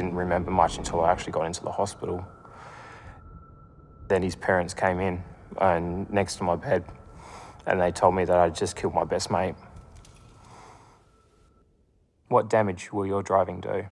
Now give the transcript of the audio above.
didn't remember much until I actually got into the hospital. Then his parents came in and next to my bed and they told me that I'd just killed my best mate. What damage will your driving do?